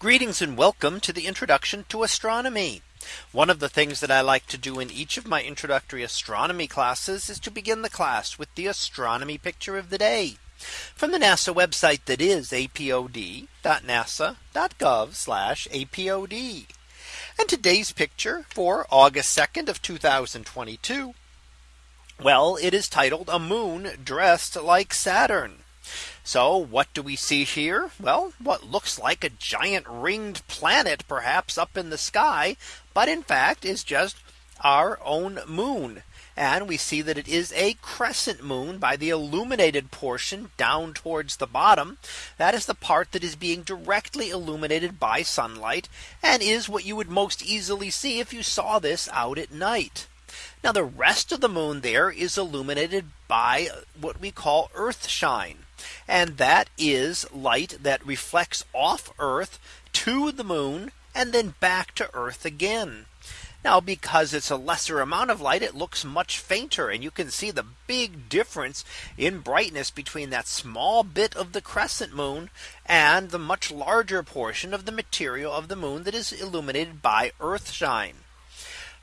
Greetings and welcome to the introduction to astronomy. One of the things that I like to do in each of my introductory astronomy classes is to begin the class with the astronomy picture of the day from the NASA website that is apod.nasa.gov apod. And today's picture for August 2nd of 2022. Well, it is titled a moon dressed like Saturn. So what do we see here? Well, what looks like a giant ringed planet perhaps up in the sky, but in fact is just our own moon. And we see that it is a crescent moon by the illuminated portion down towards the bottom. That is the part that is being directly illuminated by sunlight and is what you would most easily see if you saw this out at night. Now the rest of the moon there is illuminated by what we call earth shine. And that is light that reflects off Earth to the moon and then back to Earth again. Now because it's a lesser amount of light, it looks much fainter and you can see the big difference in brightness between that small bit of the crescent moon and the much larger portion of the material of the moon that is illuminated by Earth shine.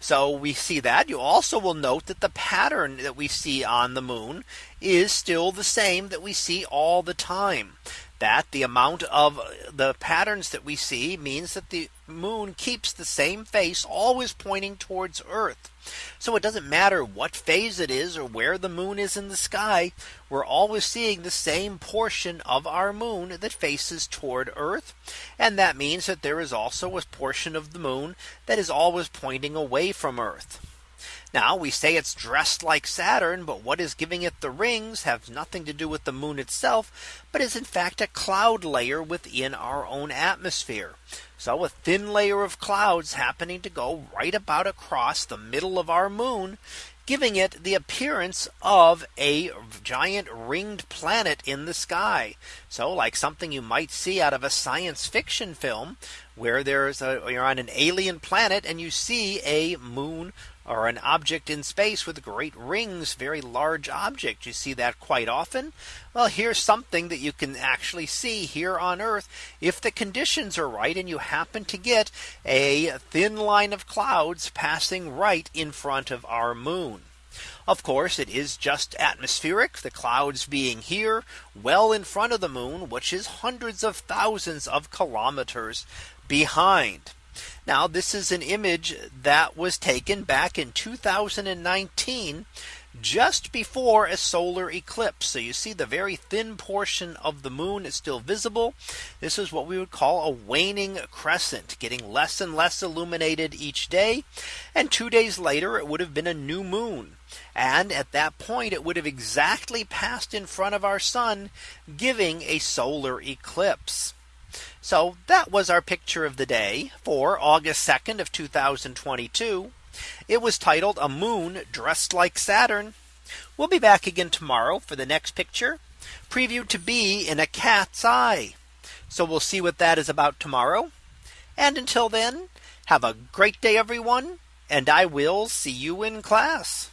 So we see that. You also will note that the pattern that we see on the moon is still the same that we see all the time that the amount of the patterns that we see means that the moon keeps the same face always pointing towards Earth. So it doesn't matter what phase it is or where the moon is in the sky. We're always seeing the same portion of our moon that faces toward Earth. And that means that there is also a portion of the moon that is always pointing away from Earth. Now we say it's dressed like Saturn, but what is giving it the rings have nothing to do with the moon itself, but is in fact a cloud layer within our own atmosphere. So a thin layer of clouds happening to go right about across the middle of our moon giving it the appearance of a giant ringed planet in the sky. So like something you might see out of a science fiction film where there's a you're on an alien planet and you see a moon or an object in space with great rings, very large object. You see that quite often. Well, here's something that you can actually see here on Earth. If the conditions are right and you happen to get a thin line of clouds passing right in front of our moon. Of course, it is just atmospheric, the clouds being here well in front of the moon, which is hundreds of thousands of kilometers behind. Now this is an image that was taken back in 2019 just before a solar eclipse. So you see the very thin portion of the moon is still visible. This is what we would call a waning crescent getting less and less illuminated each day. And two days later, it would have been a new moon. And at that point, it would have exactly passed in front of our sun, giving a solar eclipse. So that was our picture of the day for August 2nd of 2022. It was titled a moon dressed like Saturn. We'll be back again tomorrow for the next picture previewed to be in a cat's eye. So we'll see what that is about tomorrow. And until then, have a great day, everyone. And I will see you in class.